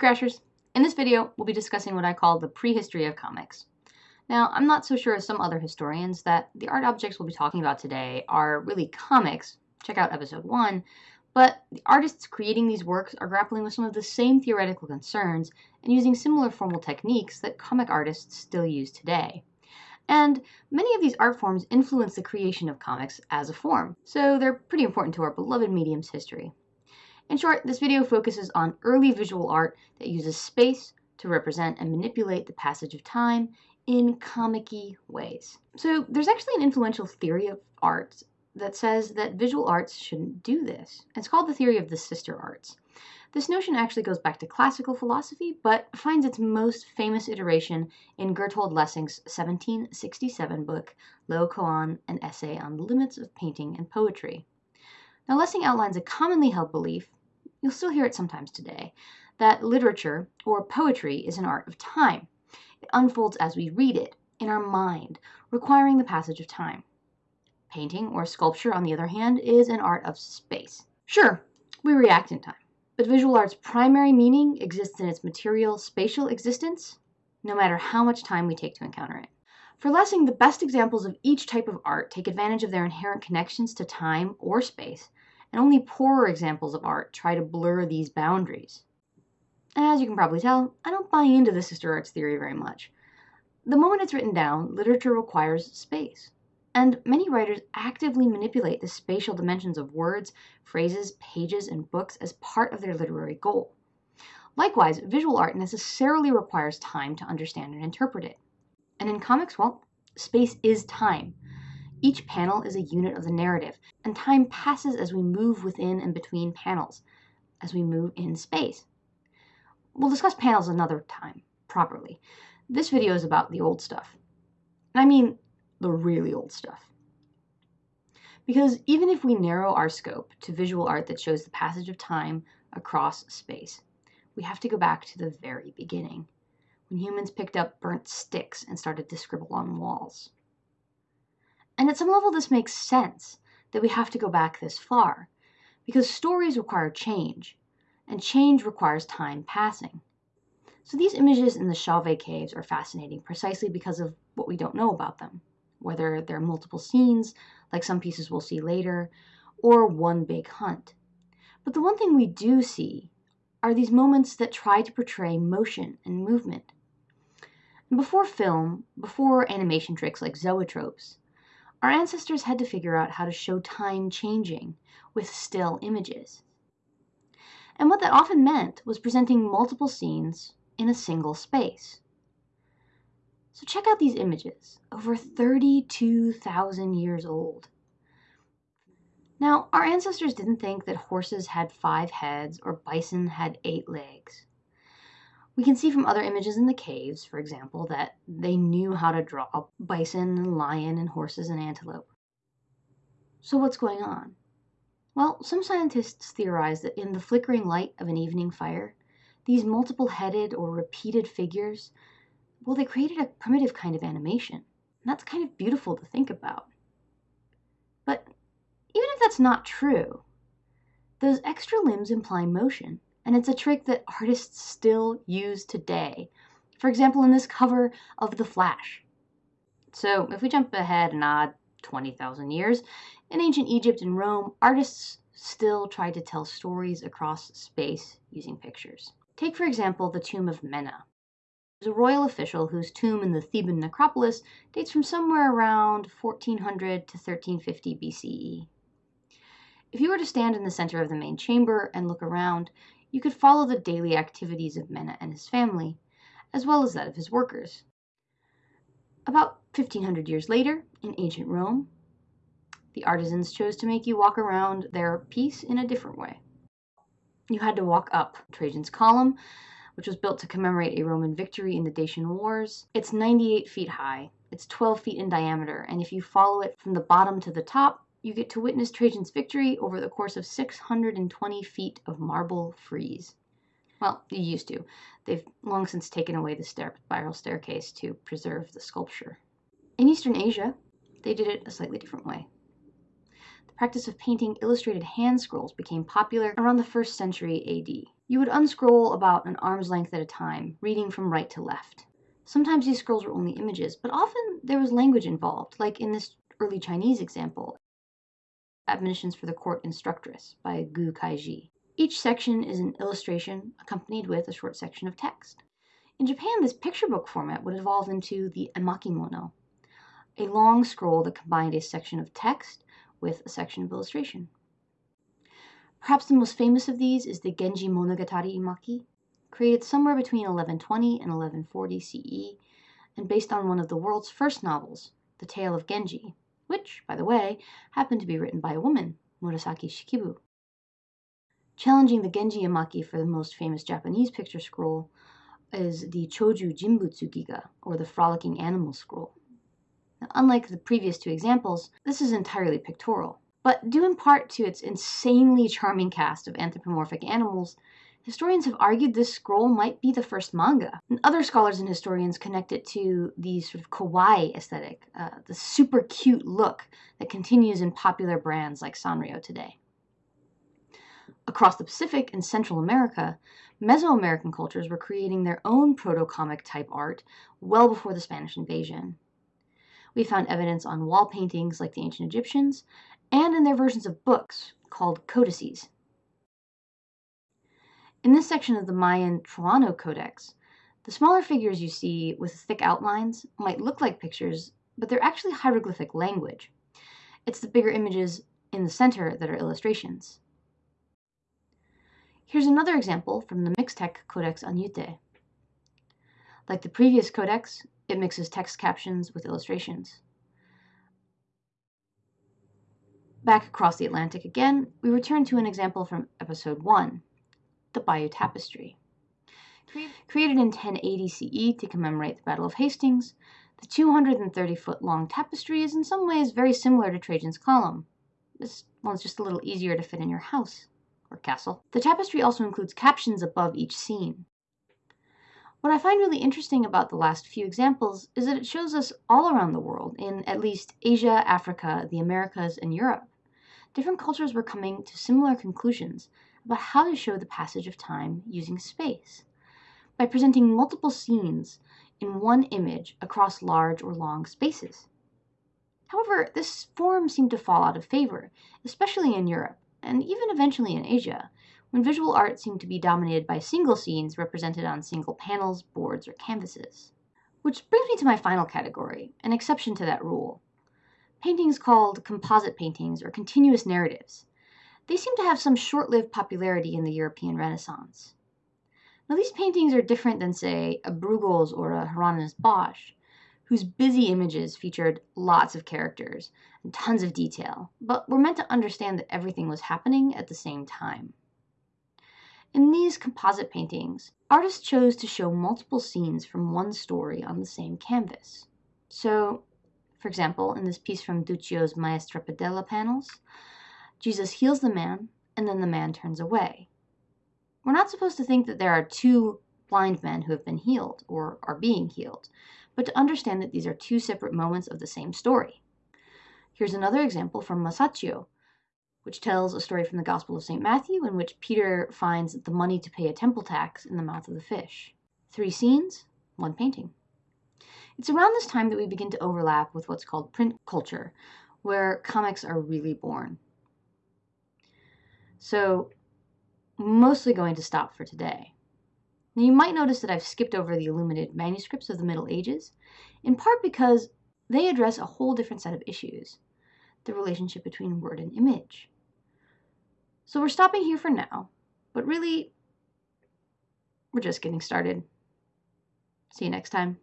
Crashers! In this video, we'll be discussing what I call the prehistory of comics. Now, I'm not so sure as some other historians that the art objects we'll be talking about today are really comics, check out episode 1, but the artists creating these works are grappling with some of the same theoretical concerns and using similar formal techniques that comic artists still use today. And many of these art forms influence the creation of comics as a form, so they're pretty important to our beloved medium's history. In short, this video focuses on early visual art that uses space to represent and manipulate the passage of time in comic ways. So there's actually an influential theory of art that says that visual arts shouldn't do this. It's called the theory of the sister arts. This notion actually goes back to classical philosophy, but finds its most famous iteration in Bertold Lessing's 1767 book, Laocoon, an essay on the limits of painting and poetry. Now, Lessing outlines a commonly held belief you'll still hear it sometimes today, that literature or poetry is an art of time. It unfolds as we read it, in our mind, requiring the passage of time. Painting or sculpture, on the other hand, is an art of space. Sure, we react in time, but visual art's primary meaning exists in its material, spatial existence, no matter how much time we take to encounter it. For Lessing, the best examples of each type of art take advantage of their inherent connections to time or space and only poorer examples of art try to blur these boundaries. As you can probably tell, I don't buy into the sister arts theory very much. The moment it's written down, literature requires space. And many writers actively manipulate the spatial dimensions of words, phrases, pages, and books as part of their literary goal. Likewise, visual art necessarily requires time to understand and interpret it. And in comics, well, space is time. Each panel is a unit of the narrative, and time passes as we move within and between panels, as we move in space. We'll discuss panels another time, properly. This video is about the old stuff. I mean, the really old stuff. Because even if we narrow our scope to visual art that shows the passage of time across space, we have to go back to the very beginning, when humans picked up burnt sticks and started to scribble on walls. And at some level, this makes sense that we have to go back this far, because stories require change, and change requires time passing. So these images in the Chauvet caves are fascinating precisely because of what we don't know about them, whether they're multiple scenes, like some pieces we'll see later, or one big hunt. But the one thing we do see are these moments that try to portray motion and movement. And before film, before animation tricks like zoetropes, our ancestors had to figure out how to show time changing with still images. And what that often meant was presenting multiple scenes in a single space. So check out these images, over 32,000 years old. Now, our ancestors didn't think that horses had five heads or bison had eight legs. We can see from other images in the caves, for example, that they knew how to draw bison and lion and horses and antelope. So what's going on? Well, some scientists theorize that in the flickering light of an evening fire, these multiple-headed or repeated figures, well, they created a primitive kind of animation. And that's kind of beautiful to think about. But even if that's not true, those extra limbs imply motion, and it's a trick that artists still use today. For example, in this cover of The Flash. So if we jump ahead an odd 20,000 years, in ancient Egypt and Rome, artists still tried to tell stories across space using pictures. Take, for example, the tomb of Mena. There's a royal official whose tomb in the Theban necropolis dates from somewhere around 1400 to 1350 BCE. If you were to stand in the center of the main chamber and look around, you could follow the daily activities of Mena and his family, as well as that of his workers. About 1500 years later, in ancient Rome, the artisans chose to make you walk around their piece in a different way. You had to walk up Trajan's Column, which was built to commemorate a Roman victory in the Dacian Wars. It's 98 feet high, it's 12 feet in diameter, and if you follow it from the bottom to the top, you get to witness Trajan's victory over the course of 620 feet of marble frieze. Well, you used to. They've long since taken away the spiral staircase to preserve the sculpture. In Eastern Asia, they did it a slightly different way. The practice of painting illustrated hand scrolls became popular around the first century AD. You would unscroll about an arm's length at a time, reading from right to left. Sometimes these scrolls were only images, but often there was language involved, like in this early Chinese example, Admonitions for the Court Instructress by Gu Kaizhi. Each section is an illustration accompanied with a short section of text. In Japan, this picture book format would evolve into the emakimono, a long scroll that combined a section of text with a section of illustration. Perhaps the most famous of these is the Genji Monogatari Emaki, created somewhere between 1120 and 1140 CE, and based on one of the world's first novels, The Tale of Genji, which, by the way, happened to be written by a woman, Murasaki Shikibu. Challenging the Genji Emaki for the most famous Japanese picture scroll is the Choju Jinbutsu Giga, or the Frolicking Animal Scroll. Now, unlike the previous two examples, this is entirely pictorial. But due in part to its insanely charming cast of anthropomorphic animals, historians have argued this scroll might be the first manga. And other scholars and historians connect it to the sort of kawaii aesthetic, uh, the super cute look that continues in popular brands like Sanrio today. Across the Pacific and Central America, Mesoamerican cultures were creating their own proto-comic type art well before the Spanish invasion. We found evidence on wall paintings like the ancient Egyptians, and in their versions of books called codices. In this section of the Mayan Troano Codex, the smaller figures you see with thick outlines might look like pictures, but they're actually hieroglyphic language. It's the bigger images in the center that are illustrations. Here's another example from the Mixtec Codex Añute. Like the previous codex, it mixes text captions with illustrations. Back across the Atlantic again, we return to an example from episode 1, the Bayeux Tapestry. Created in 1080 CE to commemorate the Battle of Hastings, the 230 foot long tapestry is in some ways very similar to Trajan's Column. This one's just a little easier to fit in your house or castle. The tapestry also includes captions above each scene. What I find really interesting about the last few examples is that it shows us all around the world, in at least Asia, Africa, the Americas, and Europe, different cultures were coming to similar conclusions about how to show the passage of time using space by presenting multiple scenes in one image across large or long spaces. However, this form seemed to fall out of favor, especially in Europe, and even eventually in Asia, when visual art seemed to be dominated by single scenes represented on single panels, boards, or canvases. Which brings me to my final category, an exception to that rule paintings called composite paintings or continuous narratives. They seem to have some short-lived popularity in the European Renaissance. Now these paintings are different than, say, a Bruegels or a Hieronymus Bosch, whose busy images featured lots of characters and tons of detail, but were meant to understand that everything was happening at the same time. In these composite paintings, artists chose to show multiple scenes from one story on the same canvas. So for example, in this piece from Duccio's Maestra predella panels, Jesus heals the man, and then the man turns away. We're not supposed to think that there are two blind men who have been healed or are being healed, but to understand that these are two separate moments of the same story. Here's another example from Masaccio, which tells a story from the Gospel of St. Matthew in which Peter finds the money to pay a temple tax in the mouth of the fish. Three scenes, one painting. It's around this time that we begin to overlap with what's called print culture, where comics are really born. So, mostly going to stop for today. Now, you might notice that I've skipped over the illuminated manuscripts of the Middle Ages, in part because they address a whole different set of issues the relationship between word and image. So, we're stopping here for now, but really, we're just getting started. See you next time.